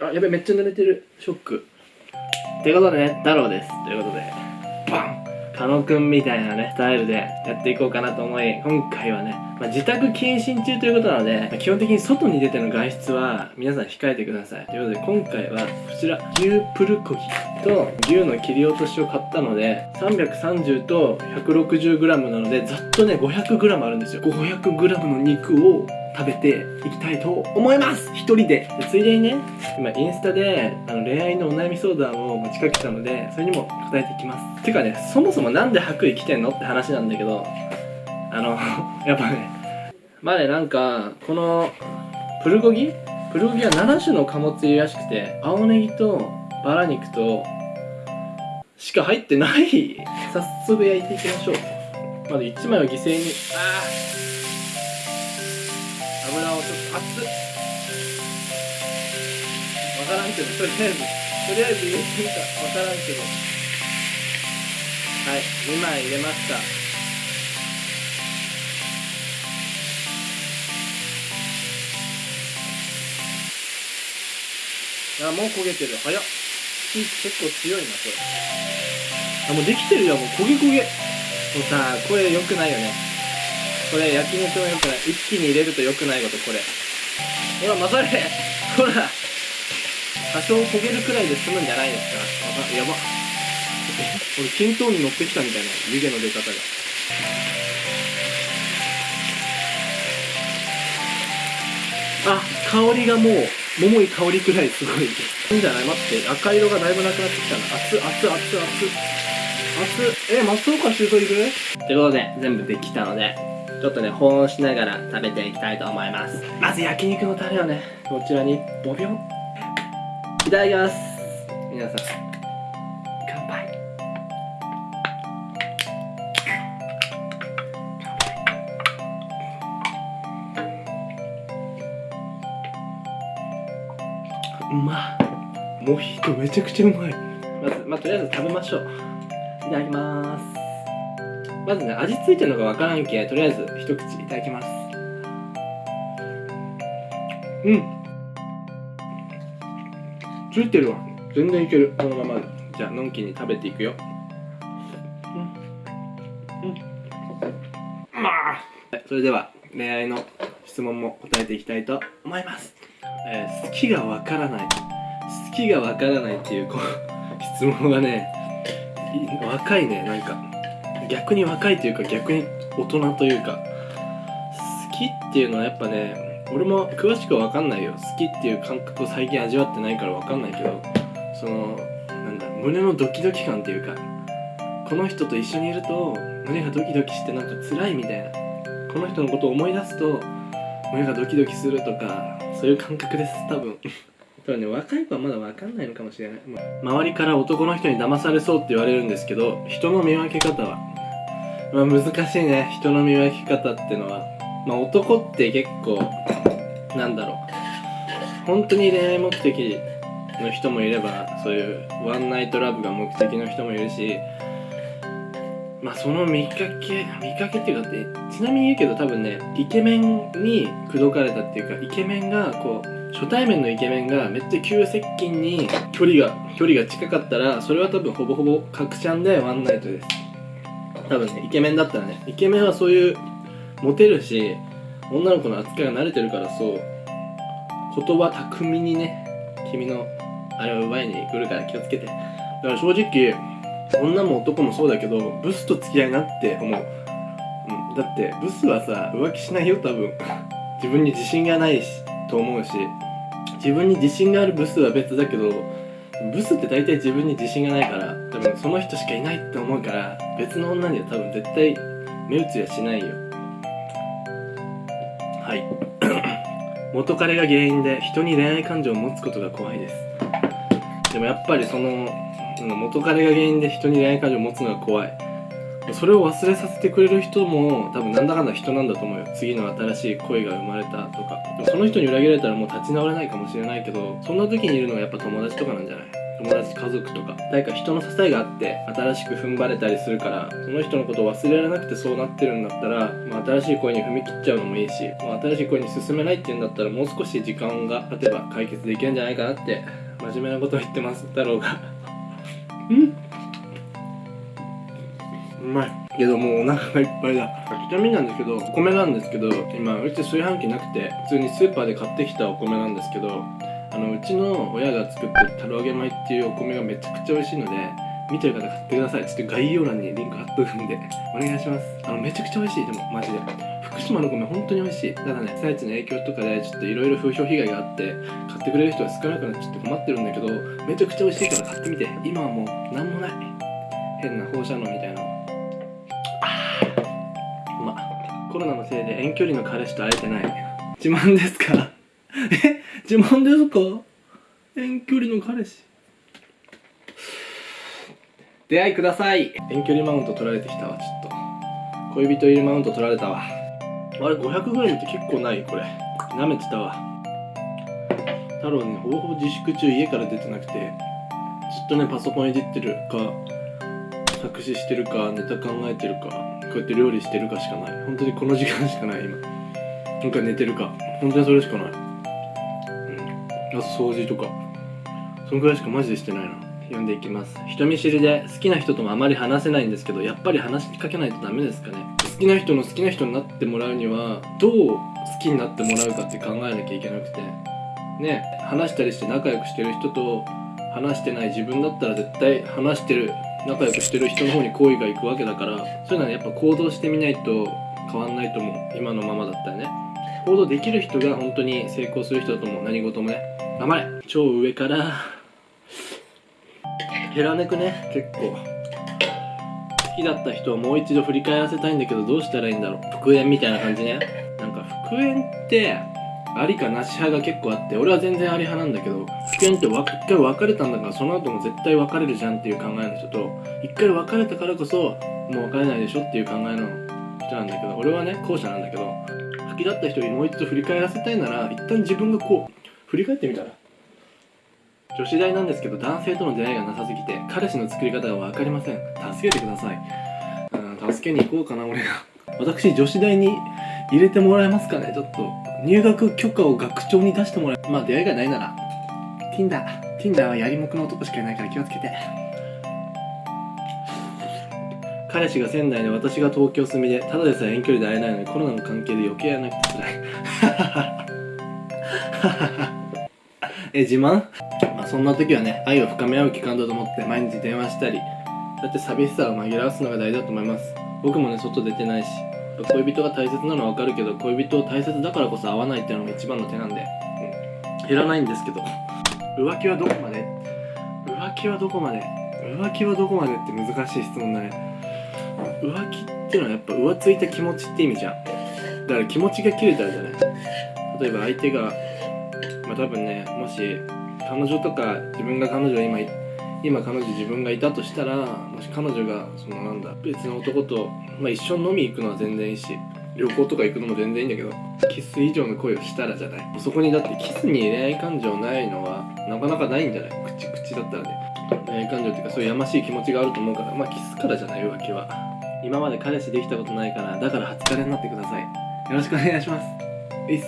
あやべめっちゃ濡れてる。ショック。ってことでね太郎です。ということでバン。狩野くんみたいなねスタイルでやっていこうかなと思い今回はね、まあ、自宅謹慎中ということなので、まあ基本的に外に出ての外出は皆さん控えてください。ということで今回はこちら牛プルコギと牛の切り落としを買ったので330と 160g なのでざっとね 500g あるんですよ。500g の肉を食べていきたいと思います。一人で。ついでにね今インスタであの恋愛のお悩み相談を持ちかけたのでそれにも答えていきます。てかねそもそもなんで白衣着てんのって話なんだけどあの やっぱねまあねなんかこのプルコギ？プルコギは7種の貨物入りらしくて青ネギとバラ肉としか入ってない。早速焼いていきましょう。まず1枚を犠牲に。あー。油をちょっと熱っわからんけどとりあえずとりあえず入れてみた。わからんけどはい2枚入れました。あもう焦げてる。早っ。火結構強いなこれ。あもうできてるよもう焦げ焦げ。もうさこれ良くないよね。これ焼き肉の良くない一気に入れると良くないことこれ。ほら混ざれほら多少焦げるくらいで済むんじゃないですか。やば俺均等に乗ってきたみたいな湯気の出方が。あ香りがもう桃い香りくらいすごい。いいんじゃない？待って赤色がだいぶなくなってきたな。熱っ熱っ熱っ熱っ熱。っえ松岡修造いるということで全部できたので。ちょっとね保温しながら食べていきたいと思います。まず焼肉のタレをねこちらにボビョン。いただきます。皆さん。乾杯。うまっ。モヒートめちゃくちゃうまい。まずまあとりあえず食べましょう。いただきますまずね味付いてるのがわからんけとりあえず一口いただきます。うん。ついてるわ。全然いける。このままで。じゃあのんきに食べていくよ。うん。うん。まあ。それでは恋愛の質問も答えていきたいと思います、えー好きがわからない。好きがわからないっていうこう質問はねい若いねなんか逆に若いというか逆に大人というか好きっていうのはやっぱね俺も詳しくは分かんないよ。好きっていう感覚を最近味わってないから分かんないけどそのなんだ胸のドキドキ感っていうかこの人と一緒にいると胸がドキドキしてなんか辛いみたいなこの人のことを思い出すと胸がドキドキするとかそういう感覚です多分。多分ね若い子はまだ分かんないのかもしれない、周りから男の人に騙されそうって言われるんですけど人の見分け方はまあ難しいね。人の見分け方ってのは。まあ男って結構なんだろう。本当に恋愛目的の人もいればそういうワンナイトラブが目的の人もいるしまあその見かけ見かけっていうかってちなみに言うけど多分ねイケメンに口説かれたっていうかイケメンがこう初対面のイケメンがめっちゃ急接近に距離が距離が近かったらそれは多分ほぼほぼ角ちゃんでワンナイトです。多分ねイケメンだったらねイケメンはそういうモテるし女の子の扱いが慣れてるからそう言葉巧みにね君のあれを奪いに来るから気をつけて。だから正直女も男もそうだけどブスと付き合いなって思う、うん、だってブスはさ浮気しないよ多分。自分に自信がないしと思うし。自分に自信があるブスは別だけどブスって大体自分に自信がないから多分その人しかいないって思うから別の女には多分絶対目移りはしないよ。はい。元彼が原因で人に恋愛感情を持つことが怖いです。でもやっぱりそのうん元彼が原因で人に恋愛感情を持つのが怖い。それを忘れさせてくれる人も多分なんだかんだ人なんだと思うよ。次の新しい恋が生まれたとか。その人に裏切られたらもう立ち直れないかもしれないけどそんな時にいるのはやっぱ友達とかなんじゃない？友達家族とか誰か人の支えがあって新しく踏ん張れたりするからその人のことを忘れられなくてそうなってるんだったら、まあ、新しい恋に踏み切っちゃうのもいいし、まあ、新しい恋に進めないっていうんだったらもう少し時間が経てば解決できるんじゃないかなって真面目なことを言ってます太郎が。うん。うまい。けどもうお腹がいっぱいだ。ちなみになんですけどお米なんですけど今うち炊飯器なくて普通にスーパーで買ってきたお米なんですけどあのうちの親が作ってるたる揚げ米っていうお米がめちゃくちゃ美味しいので見てる方買ってください。ちょっと概要欄にリンク貼っとくんで。お願いします。あのめちゃくちゃ美味しい。でもマジで。福島の米本当に美味しい。ただね被災地の影響とかでちょっといろいろ風評被害があって買ってくれる人が少なくなっちゃって困ってるんだけどめちゃくちゃ美味しいから買ってみて。今はもう何もない。変な放射能みたいなあうまコロナのせいで遠距離の彼氏と会えてない。自慢ですから。え自慢ですか？遠距離の彼氏。出会いください。遠距離マウント取られてきたわちょっと。恋人いるマウント取られたわ。あれ 500g って結構ない？これ。舐めてたわ。太郎ねほぼほぼ自粛中家から出てなくてずっとねパソコンいじってるか作詞してるかネタ考えてるかこうやって料理してるかしかない。本当にこの時間しかない今。なんか寝てるか。本当にそれしかない。あと掃除とか。そのくらいしかマジでしてないな。読んでいきます。人見知りで好きな人ともあまり話せないんですけどやっぱり話しかけないとダメですかね。好きな人の好きな人になってもらうにはどう好きになってもらうかって考えなきゃいけなくて。ね話したりして仲良くしてる人と話してない自分だったら絶対話してる仲良くしてる人の方に好意がいくわけだからそういうのはやっぱ行動してみないと変わんないと思う。今のままだったらね。行動できる人が本当に成功する人だと思う。何事もね。頑張れ。超上から。減らねくね。結構。好きだった人をもう一度振り返らせたいんだけどどうしたらいいんだろう。復縁みたいな感じね。なんか復縁ってありかなし派が結構あって俺は全然あり派なんだけど復縁って一回別れたんだからその後も絶対別れるじゃんっていう考えの人と一回別れたからこそもう別れないでしょっていう考えの人なんだけど俺はね後者なんだけど好きだった人にもう一度振り返らせたいなら一旦自分がこう振り返ってみたら。女子大なんですけど男性との出会いがなさすぎて彼氏の作り方が分かりません。助けてください。うん助けに行こうかな俺が。私女子大に入れてもらえますかね？ちょっと入学許可を学長に出してもらえまあ出会いがないなら。Tinder Tinder はやりもくの男しかいないから気をつけて。彼氏が仙台で私が東京住みでただでさえ遠距離で会えないのにコロナの関係で余計会えなくて辛い。え自慢？まあそんな時はね愛を深め合う期間だと思って毎日電話したりだって寂しさを紛らわすのが大事だと思います。僕もね外出てないし恋人が大切なのはわかるけど恋人を大切だからこそ会わないっていうのが一番の手なんで、うん、減らないんですけど。浮気はどこまで？浮気はどこまで？浮気はどこまでって難しい質問だね。浮気っていうのはやっぱ浮ついた気持ちって意味じゃん。だから気持ちが切れたらじゃない。例えば相手が多分ねもし彼女とか自分が彼女今今彼女自分がいたとしたらもし彼女がそのなんだ別の男と、まあ、一緒に飲み行くのは全然いいし旅行とか行くのも全然いいんだけどキス以上の恋をしたらじゃない。そこにだってキスに恋愛感情ないのはなかなかないんじゃない？口口だったらね。恋愛感情っていうかそういうやましい気持ちがあると思うからまあキスからじゃない浮気は。今まで彼氏できたことないからだから初彼になってください。よろしくお願いします。ういっす。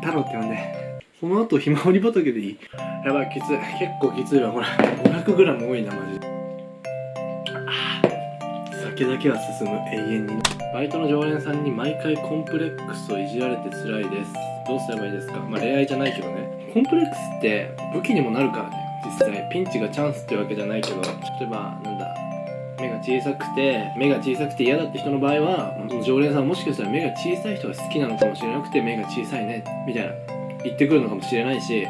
太郎って呼んで。その後ひまわり畑でいい？やばいきつい。結構きついわこれ。500g 多いなマジで。酒だけは進む永遠に。バイトの常連さんに毎回コンプレックスをいじられて辛いです。どうすればいいですか？まあ恋愛じゃないけどね。コンプレックスって武器にもなるからね。実際ピンチがチャンスってわけじゃないけど。例えばなんだ目が小さくて目が小さくて嫌だって人の場合は常連さんもしかしたら目が小さい人が好きなのかもしれなくて目が小さいねみたいな。言ってくるのかもしれないし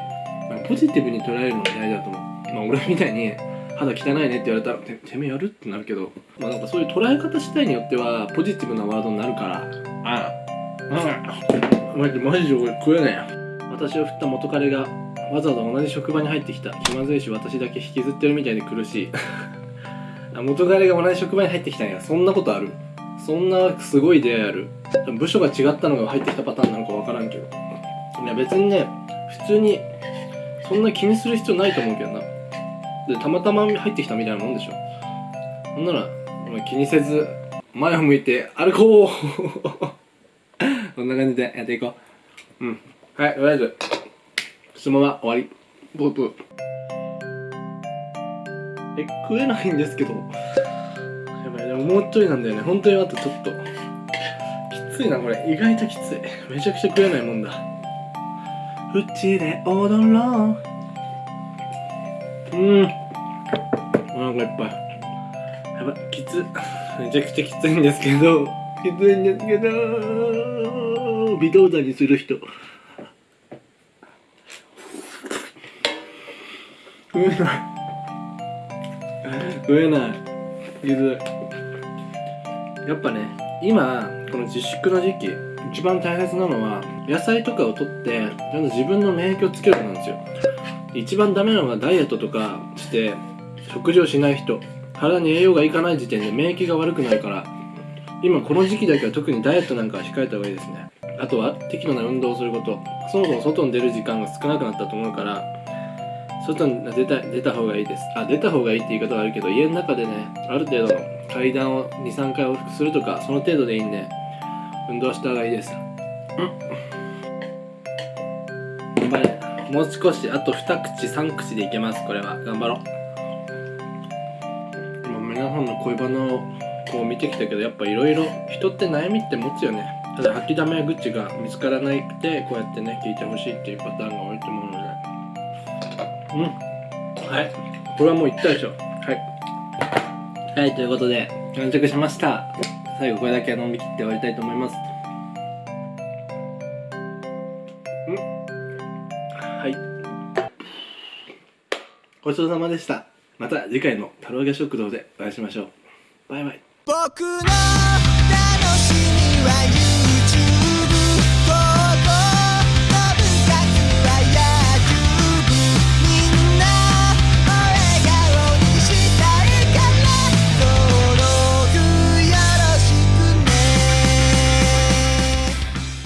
ポジティブに捉えるのが大事だと思う。まあ俺みたいに肌汚いねって言われたらててめえやる？ってなるけどまあなんかそういう捉え方次第によってはポジティブなワードになるから。ああ。あマジマジで俺食えねえ。私を振った元彼がわざわざ同じ職場に入ってきた。気まずいし私だけ引きずってるみたいで苦し。い あ元彼が同じ職場に入ってきたんや。そんなことある？そんなすごい出会いある？部署が違ったのが入ってきたパターンなのか分からんけど。いや別にね普通にそんな気にする必要ないと思うけどな。でたまたま入ってきたみたいなもんでしょ。ほんならまあ気にせず前を向いて歩こう。こんな感じでやっていこう。うん。はいとりあえず質問は終わり。ブーブーえ食えないんですけど。やばいでももうちょいなんだよね。本当にあとちょっと。きついなこれ。意外ときつい。めちゃくちゃ食えないもんだうちで踊ろう。うん。お腹いっぱい。やばいきつ。めちゃくちゃきついんですけど。きついんですけど。微動だにする人。食えない。食えない。きつい。やっぱね今この自粛の時期一番大切なのは野菜とかをとってちゃんと自分の免疫をつけることなんですよ。一番ダメなのがダイエットとかして食事をしない人体に栄養がいかない時点で免疫が悪くなるから。今この時期だけは特にダイエットなんかは控えた方がいいですね。あとは適度な運動をすること。そもそも外に出る時間が少なくなったと思うから外に出た出た方がいいです。あ出た方がいいって言い方はあるけど家の中でねある程度階段を23回往復するとかその程度でいいんで。運動した方がいいです。頑張れ。もう少しあと2口3口でいけますこれは。頑張ろう。今皆さんの恋バナをこう見てきたけどやっぱいろいろ人って悩みって持つよね。ただ吐きだめや愚痴が見つからなくてこうやってね聞いてほしいっていうパターンが多いと思うので。うん。はい。これはもう言ったでしょ。はい。はいということで完着しました。最後これだけ飲み切って終わりたいと思います。はい。ごちそうさまでした。また次回のタロ揚げ食堂でお会いしましょう。バイバイ。僕の楽しみは